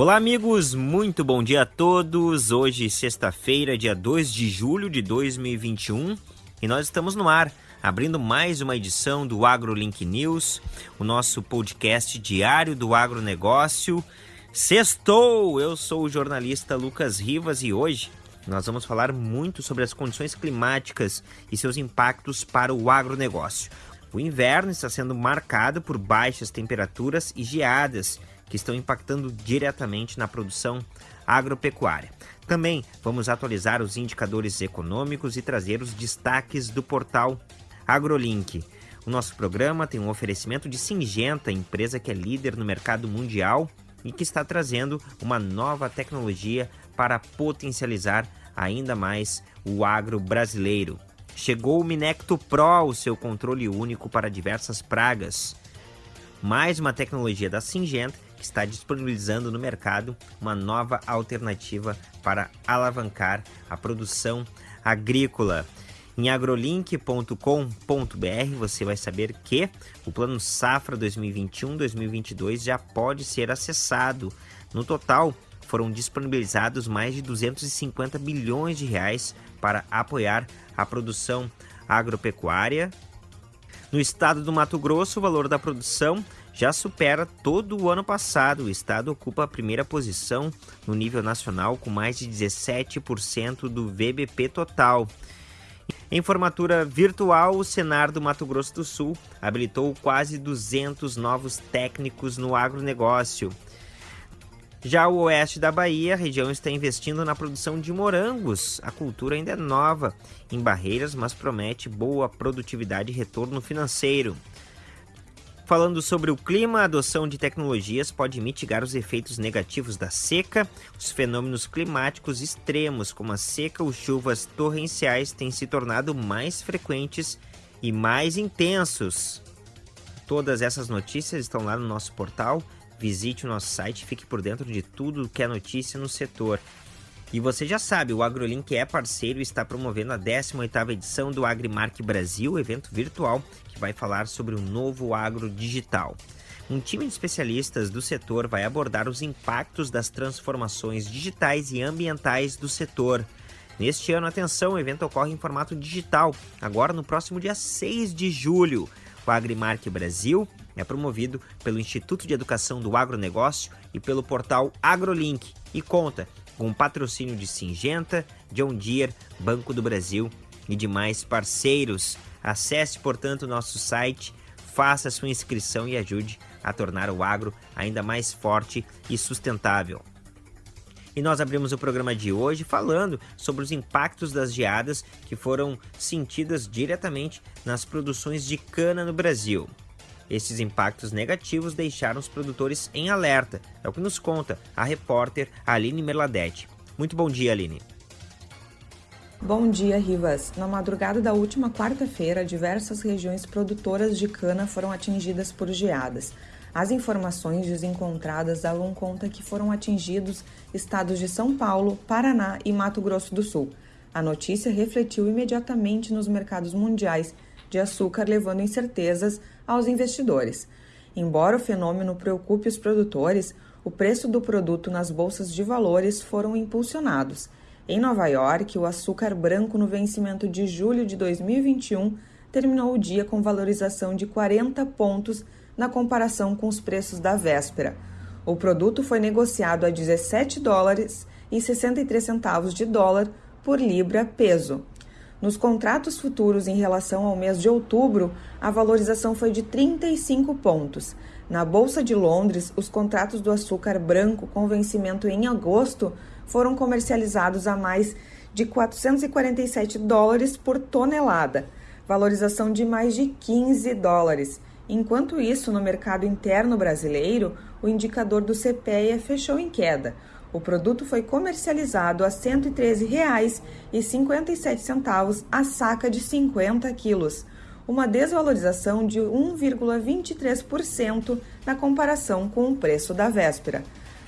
Olá, amigos, muito bom dia a todos. Hoje, sexta-feira, dia 2 de julho de 2021, e nós estamos no ar, abrindo mais uma edição do AgroLink News, o nosso podcast diário do agronegócio. Sextou! Eu sou o jornalista Lucas Rivas e hoje nós vamos falar muito sobre as condições climáticas e seus impactos para o agronegócio. O inverno está sendo marcado por baixas temperaturas e geadas que estão impactando diretamente na produção agropecuária. Também vamos atualizar os indicadores econômicos e trazer os destaques do portal AgroLink. O nosso programa tem um oferecimento de Singenta, empresa que é líder no mercado mundial e que está trazendo uma nova tecnologia para potencializar ainda mais o agro brasileiro. Chegou o Minecto Pro, o seu controle único para diversas pragas. Mais uma tecnologia da Singenta que está disponibilizando no mercado uma nova alternativa para alavancar a produção agrícola. Em agrolink.com.br você vai saber que o Plano Safra 2021-2022 já pode ser acessado. No total, foram disponibilizados mais de 250 bilhões de reais para apoiar a produção agropecuária. No estado do Mato Grosso, o valor da produção já supera todo o ano passado. O estado ocupa a primeira posição no nível nacional com mais de 17% do VBP total. Em formatura virtual, o Senar do Mato Grosso do Sul habilitou quase 200 novos técnicos no agronegócio. Já o oeste da Bahia, a região está investindo na produção de morangos. A cultura ainda é nova em barreiras, mas promete boa produtividade e retorno financeiro. Falando sobre o clima, a adoção de tecnologias pode mitigar os efeitos negativos da seca. Os fenômenos climáticos extremos, como a seca ou chuvas torrenciais, têm se tornado mais frequentes e mais intensos. Todas essas notícias estão lá no nosso portal. Visite o nosso site e fique por dentro de tudo que é notícia no setor. E você já sabe, o AgroLink é parceiro e está promovendo a 18ª edição do AgriMark Brasil, evento virtual que vai falar sobre o novo agro digital. Um time de especialistas do setor vai abordar os impactos das transformações digitais e ambientais do setor. Neste ano, atenção, o evento ocorre em formato digital, agora no próximo dia 6 de julho. O AgriMark Brasil é promovido pelo Instituto de Educação do Agronegócio e pelo portal AgroLink e conta com patrocínio de Singenta, John Deere, Banco do Brasil e demais parceiros. Acesse, portanto, nosso site, faça sua inscrição e ajude a tornar o agro ainda mais forte e sustentável. E nós abrimos o programa de hoje falando sobre os impactos das geadas que foram sentidas diretamente nas produções de cana no Brasil. Esses impactos negativos deixaram os produtores em alerta, é o que nos conta a repórter Aline Merladete. Muito bom dia, Aline. Bom dia, Rivas. Na madrugada da última quarta-feira, diversas regiões produtoras de cana foram atingidas por geadas. As informações desencontradas dão conta que foram atingidos estados de São Paulo, Paraná e Mato Grosso do Sul. A notícia refletiu imediatamente nos mercados mundiais de açúcar, levando incertezas aos investidores. Embora o fenômeno preocupe os produtores, o preço do produto nas bolsas de valores foram impulsionados. Em Nova York, o açúcar branco no vencimento de julho de 2021 terminou o dia com valorização de 40 pontos na comparação com os preços da véspera. O produto foi negociado a 17 dólares e 63 centavos de dólar por libra peso. Nos contratos futuros em relação ao mês de outubro, a valorização foi de 35 pontos. Na Bolsa de Londres, os contratos do açúcar branco com vencimento em agosto foram comercializados a mais de 447 dólares por tonelada, valorização de mais de 15 dólares. Enquanto isso, no mercado interno brasileiro, o indicador do CPEA fechou em queda. O produto foi comercializado a R$ 113,57 a saca de 50 quilos, uma desvalorização de 1,23% na comparação com o preço da véspera.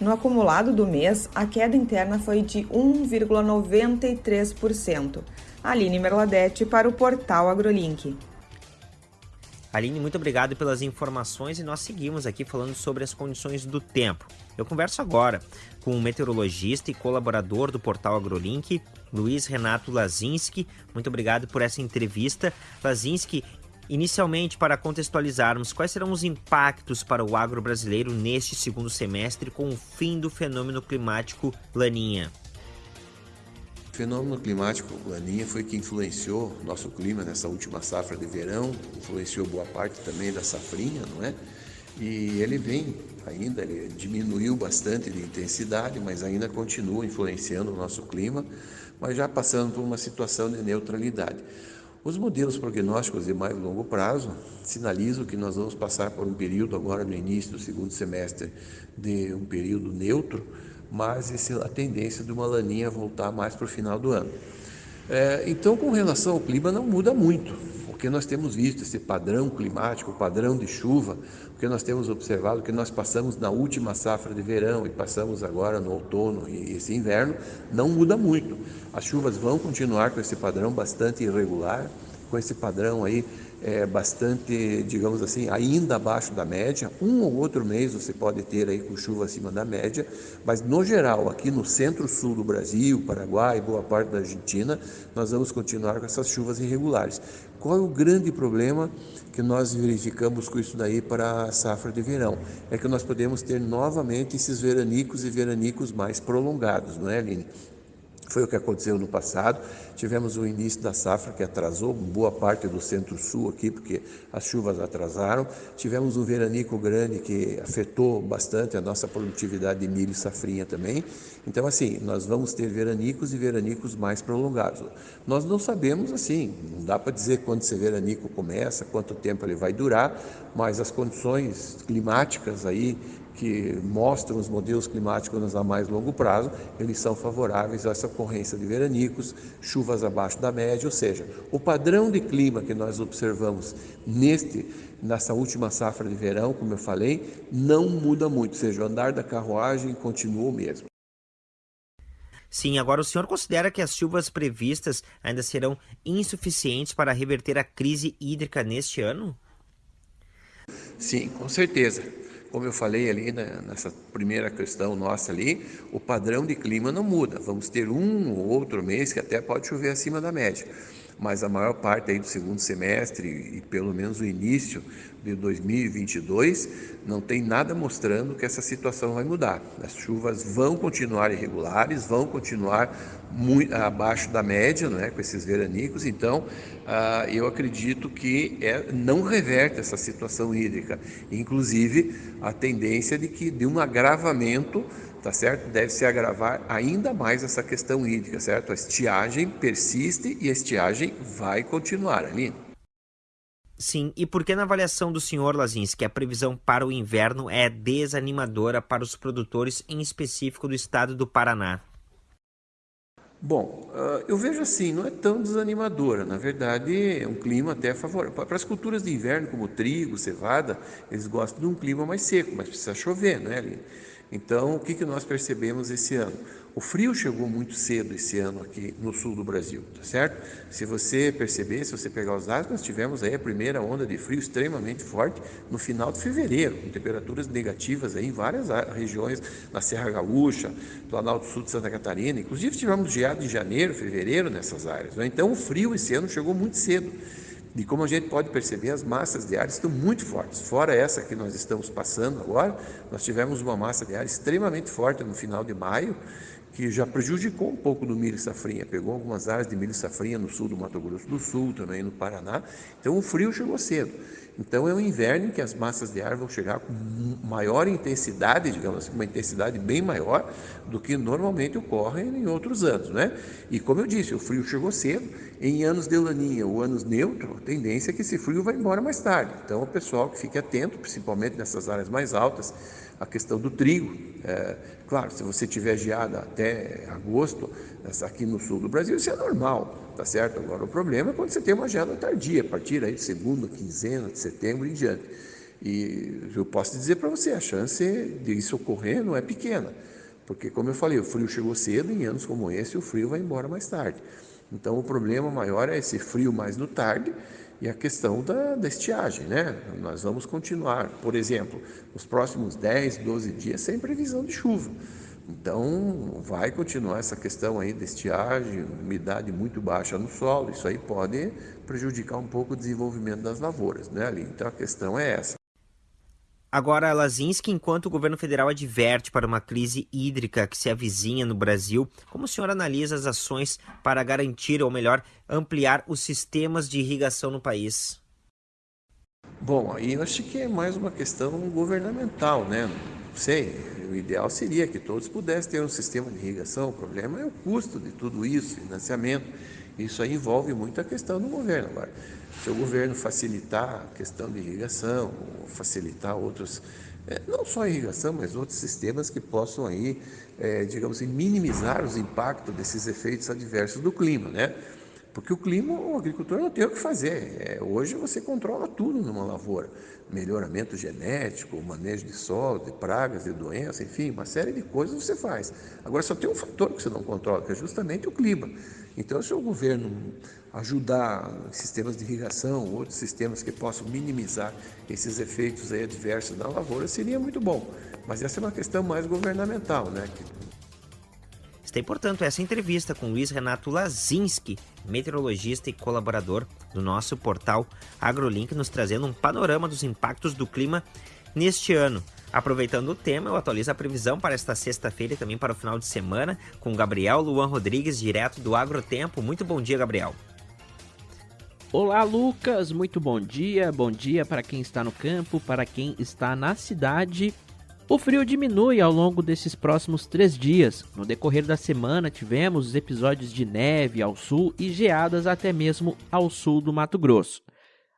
No acumulado do mês, a queda interna foi de 1,93%. Aline Merladete para o portal AgroLink. Aline, muito obrigado pelas informações e nós seguimos aqui falando sobre as condições do tempo. Eu converso agora com o meteorologista e colaborador do portal AgroLink, Luiz Renato Lazinski. Muito obrigado por essa entrevista. Lazinski, inicialmente, para contextualizarmos, quais serão os impactos para o agro brasileiro neste segundo semestre com o fim do fenômeno climático Laninha? O fenômeno climático Laninha foi que influenciou nosso clima nessa última safra de verão, influenciou boa parte também da safrinha, não é? E ele vem ainda, ele diminuiu bastante de intensidade, mas ainda continua influenciando o nosso clima, mas já passando por uma situação de neutralidade. Os modelos prognósticos de mais longo prazo sinalizam que nós vamos passar por um período agora no início do segundo semestre de um período neutro, mas a tendência de uma laninha voltar mais para o final do ano. É, então, com relação ao clima, não muda muito, porque nós temos visto esse padrão climático, padrão de chuva, porque nós temos observado que nós passamos na última safra de verão e passamos agora no outono e esse inverno, não muda muito. As chuvas vão continuar com esse padrão bastante irregular, com esse padrão aí é, bastante, digamos assim, ainda abaixo da média. Um ou outro mês você pode ter aí com chuva acima da média, mas no geral, aqui no centro-sul do Brasil, Paraguai, boa parte da Argentina, nós vamos continuar com essas chuvas irregulares. Qual é o grande problema que nós verificamos com isso daí para a safra de verão? É que nós podemos ter novamente esses veranicos e veranicos mais prolongados, não é, Aline? Foi o que aconteceu no passado. Tivemos o início da safra que atrasou boa parte do centro-sul aqui, porque as chuvas atrasaram. Tivemos um veranico grande que afetou bastante a nossa produtividade de milho e safrinha também. Então, assim, nós vamos ter veranicos e veranicos mais prolongados. Nós não sabemos, assim, não dá para dizer quando esse veranico começa, quanto tempo ele vai durar, mas as condições climáticas aí que mostram os modelos climáticos a mais longo prazo, eles são favoráveis a essa ocorrência de veranicos, chuvas abaixo da média, ou seja, o padrão de clima que nós observamos neste nessa última safra de verão, como eu falei, não muda muito, ou seja, o andar da carruagem continua o mesmo. Sim, agora o senhor considera que as chuvas previstas ainda serão insuficientes para reverter a crise hídrica neste ano? Sim, com certeza. Como eu falei ali né, nessa primeira questão nossa ali, o padrão de clima não muda. Vamos ter um ou outro mês que até pode chover acima da média mas a maior parte aí do segundo semestre e pelo menos o início de 2022 não tem nada mostrando que essa situação vai mudar. As chuvas vão continuar irregulares, vão continuar muito abaixo da média, não é, com esses veranicos. Então, ah, eu acredito que é, não reverte essa situação hídrica. Inclusive, a tendência de que de um agravamento tá certo? Deve se agravar ainda mais essa questão hídrica, certo? A estiagem persiste e a estiagem vai continuar ali. Sim, e por que na avaliação do senhor Lazinski a previsão para o inverno é desanimadora para os produtores, em específico do estado do Paraná? Bom, ah, eu vejo assim, não é tão desanimadora. Na verdade, é um clima até favorável. Para as culturas de inverno, como trigo, cevada, eles gostam de um clima mais seco, mas precisa chover, não é, Aline? Então, o que, que nós percebemos esse ano? O frio chegou muito cedo esse ano aqui no sul do Brasil, tá certo? Se você perceber, se você pegar os dados, nós tivemos aí a primeira onda de frio extremamente forte no final de fevereiro, com temperaturas negativas aí em várias regiões, na Serra Gaúcha, Planalto Sul de Santa Catarina, inclusive tivemos geado em janeiro, fevereiro nessas áreas. Né? Então, o frio esse ano chegou muito cedo. E como a gente pode perceber, as massas de ar estão muito fortes. Fora essa que nós estamos passando agora, nós tivemos uma massa de ar extremamente forte no final de maio, que já prejudicou um pouco do milho safrinha, pegou algumas áreas de milho safrinha no sul do Mato Grosso do Sul, também no Paraná. Então o frio chegou cedo. Então é um inverno em que as massas de ar vão chegar com maior intensidade, digamos assim, uma intensidade bem maior do que normalmente ocorre em outros anos, né? E como eu disse, o frio chegou cedo. Em anos de laninha ou anos neutro, a tendência é que esse frio vai embora mais tarde. Então o pessoal que fique atento, principalmente nessas áreas mais altas, a questão do trigo. É, claro, se você tiver geada até agosto, aqui no sul do Brasil, isso é normal, tá certo? Agora, o problema é quando você tem uma geada tardia, a partir aí de segunda, quinzena de setembro em diante. E eu posso dizer para você, a chance de isso ocorrer não é pequena, porque, como eu falei, o frio chegou cedo, em anos como esse, o frio vai embora mais tarde. Então, o problema maior é esse frio mais no tarde, e a questão da, da estiagem, né? Nós vamos continuar, por exemplo, nos próximos 10, 12 dias sem previsão de chuva. Então, vai continuar essa questão aí da estiagem, umidade muito baixa no solo, isso aí pode prejudicar um pouco o desenvolvimento das lavouras, né, ali. Então, a questão é essa. Agora, Lazinski, enquanto o governo federal adverte para uma crise hídrica que se avizinha no Brasil, como o senhor analisa as ações para garantir, ou melhor, ampliar os sistemas de irrigação no país? Bom, aí eu acho que é mais uma questão governamental, né? Não sei, o ideal seria que todos pudessem ter um sistema de irrigação, o problema é o custo de tudo isso, financiamento. Isso aí envolve muito a questão do governo. Agora, se o governo facilitar a questão de irrigação, facilitar outros, é, não só irrigação, mas outros sistemas que possam aí, é, digamos assim, minimizar os impactos desses efeitos adversos do clima, né? Porque o clima, o agricultor não tem o que fazer. É, hoje você controla tudo numa lavoura. Melhoramento genético, manejo de solo, de pragas, de doenças, enfim, uma série de coisas você faz. Agora só tem um fator que você não controla, que é justamente o clima. Então, se o governo ajudar sistemas de irrigação, outros sistemas que possam minimizar esses efeitos adversos na lavoura, seria muito bom. Mas essa é uma questão mais governamental, né? Tem, portanto, essa entrevista com Luiz Renato Lazinski, meteorologista e colaborador do nosso portal AgroLink, nos trazendo um panorama dos impactos do clima neste ano. Aproveitando o tema, eu atualizo a previsão para esta sexta-feira e também para o final de semana com Gabriel Luan Rodrigues, direto do Agrotempo. Muito bom dia, Gabriel. Olá, Lucas. Muito bom dia. Bom dia para quem está no campo, para quem está na cidade o frio diminui ao longo desses próximos três dias. No decorrer da semana, tivemos episódios de neve ao sul e geadas até mesmo ao sul do Mato Grosso.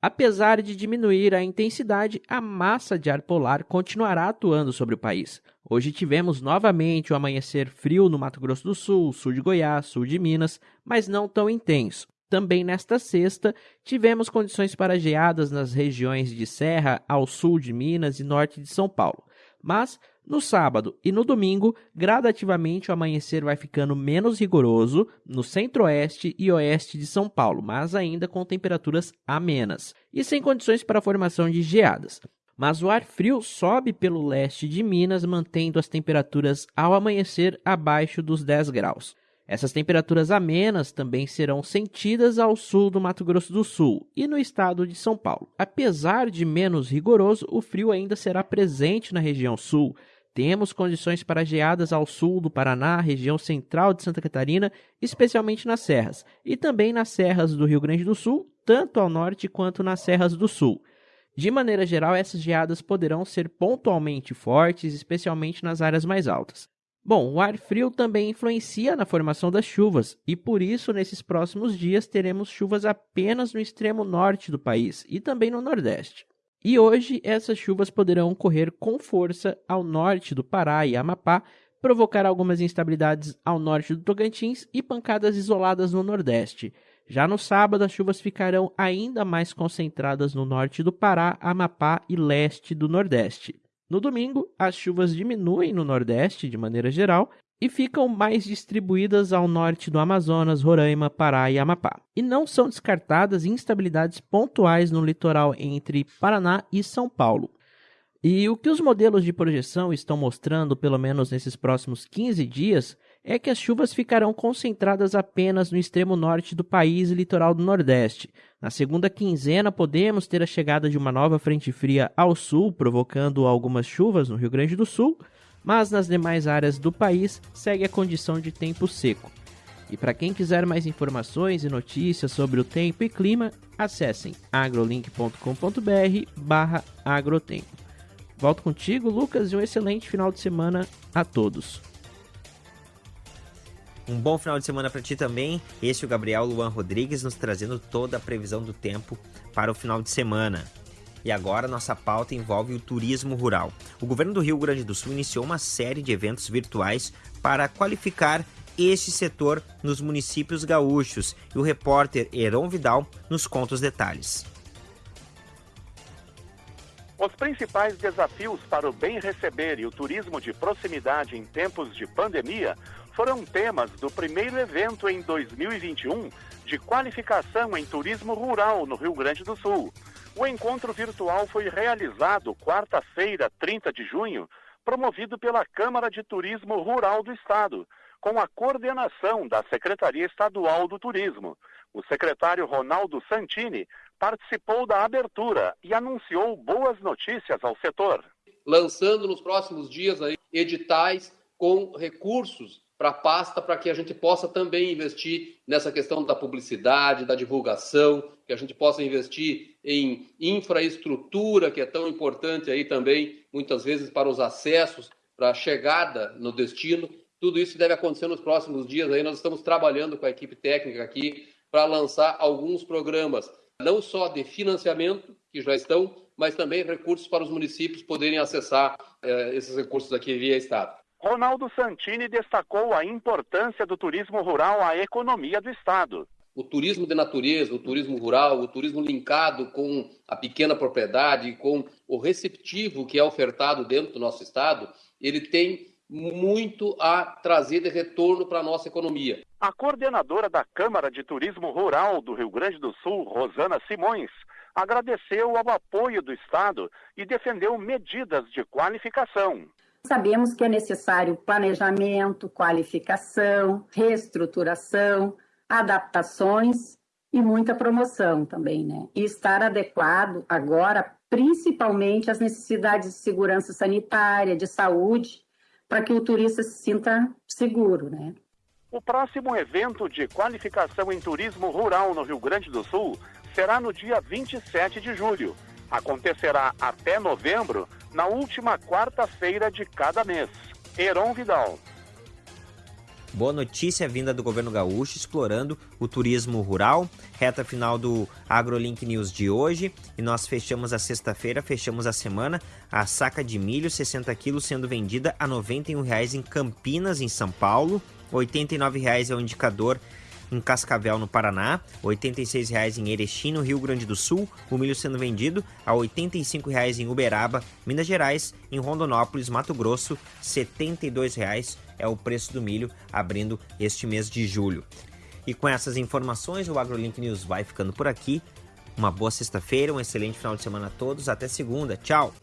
Apesar de diminuir a intensidade, a massa de ar polar continuará atuando sobre o país. Hoje tivemos novamente o amanhecer frio no Mato Grosso do Sul, sul de Goiás, sul de Minas, mas não tão intenso. Também nesta sexta, tivemos condições para geadas nas regiões de Serra, ao sul de Minas e norte de São Paulo. Mas no sábado e no domingo, gradativamente o amanhecer vai ficando menos rigoroso no centro-oeste e oeste de São Paulo, mas ainda com temperaturas amenas e sem condições para a formação de geadas. Mas o ar frio sobe pelo leste de Minas, mantendo as temperaturas ao amanhecer abaixo dos 10 graus. Essas temperaturas amenas também serão sentidas ao sul do Mato Grosso do Sul e no estado de São Paulo. Apesar de menos rigoroso, o frio ainda será presente na região sul. Temos condições para geadas ao sul do Paraná, região central de Santa Catarina, especialmente nas serras, e também nas serras do Rio Grande do Sul, tanto ao norte quanto nas serras do sul. De maneira geral, essas geadas poderão ser pontualmente fortes, especialmente nas áreas mais altas. Bom, o ar frio também influencia na formação das chuvas, e por isso, nesses próximos dias, teremos chuvas apenas no extremo norte do país e também no nordeste. E hoje, essas chuvas poderão ocorrer com força ao norte do Pará e Amapá, provocar algumas instabilidades ao norte do Tocantins e pancadas isoladas no nordeste. Já no sábado, as chuvas ficarão ainda mais concentradas no norte do Pará, Amapá e leste do Nordeste. No domingo, as chuvas diminuem no Nordeste de maneira geral e ficam mais distribuídas ao norte do Amazonas, Roraima, Pará e Amapá. E não são descartadas instabilidades pontuais no litoral entre Paraná e São Paulo. E o que os modelos de projeção estão mostrando, pelo menos nesses próximos 15 dias, é que as chuvas ficarão concentradas apenas no extremo norte do país e litoral do Nordeste. Na segunda quinzena, podemos ter a chegada de uma nova frente fria ao sul, provocando algumas chuvas no Rio Grande do Sul, mas nas demais áreas do país segue a condição de tempo seco. E para quem quiser mais informações e notícias sobre o tempo e clima, acessem agrolink.com.br/agrotempo. Volto contigo, Lucas, e um excelente final de semana a todos. Um bom final de semana para ti também. Esse é o Gabriel Luan Rodrigues nos trazendo toda a previsão do tempo para o final de semana. E agora nossa pauta envolve o turismo rural. O governo do Rio Grande do Sul iniciou uma série de eventos virtuais para qualificar este setor nos municípios gaúchos. E o repórter Heron Vidal nos conta os detalhes. Os principais desafios para o bem receber e o turismo de proximidade em tempos de pandemia foram temas do primeiro evento em 2021 de qualificação em turismo rural no Rio Grande do Sul. O encontro virtual foi realizado quarta-feira, 30 de junho, promovido pela Câmara de Turismo Rural do Estado, com a coordenação da Secretaria Estadual do Turismo. O secretário Ronaldo Santini participou da abertura e anunciou boas notícias ao setor. Lançando nos próximos dias aí editais com recursos para a pasta para que a gente possa também investir nessa questão da publicidade, da divulgação, que a gente possa investir em infraestrutura, que é tão importante aí também, muitas vezes, para os acessos, para a chegada no destino. Tudo isso deve acontecer nos próximos dias. Aí nós estamos trabalhando com a equipe técnica aqui para lançar alguns programas, não só de financiamento, que já estão, mas também recursos para os municípios poderem acessar eh, esses recursos aqui via Estado. Ronaldo Santini destacou a importância do turismo rural à economia do Estado. O turismo de natureza, o turismo rural, o turismo linkado com a pequena propriedade, com o receptivo que é ofertado dentro do nosso Estado, ele tem muito a trazer de retorno para a nossa economia. A coordenadora da Câmara de Turismo Rural do Rio Grande do Sul, Rosana Simões, agradeceu ao apoio do Estado e defendeu medidas de qualificação. Sabemos que é necessário planejamento, qualificação, reestruturação, adaptações e muita promoção também, né? E estar adequado agora, principalmente às necessidades de segurança sanitária, de saúde, para que o turista se sinta seguro, né? O próximo evento de qualificação em turismo rural no Rio Grande do Sul será no dia 27 de julho. Acontecerá até novembro na última quarta-feira de cada mês. Heron Vidal. Boa notícia vinda do governo gaúcho explorando o turismo rural. Reta final do AgroLink News de hoje. E nós fechamos a sexta-feira, fechamos a semana. A saca de milho, 60 quilos, sendo vendida a 91 reais em Campinas, em São Paulo. 89 reais é o indicador em Cascavel, no Paraná, R$ 86,00 em Erechim, no Rio Grande do Sul, o milho sendo vendido a R$ 85,00 em Uberaba, Minas Gerais, em Rondonópolis, Mato Grosso, R$ 72,00 é o preço do milho abrindo este mês de julho. E com essas informações, o AgroLink News vai ficando por aqui. Uma boa sexta-feira, um excelente final de semana a todos. Até segunda. Tchau!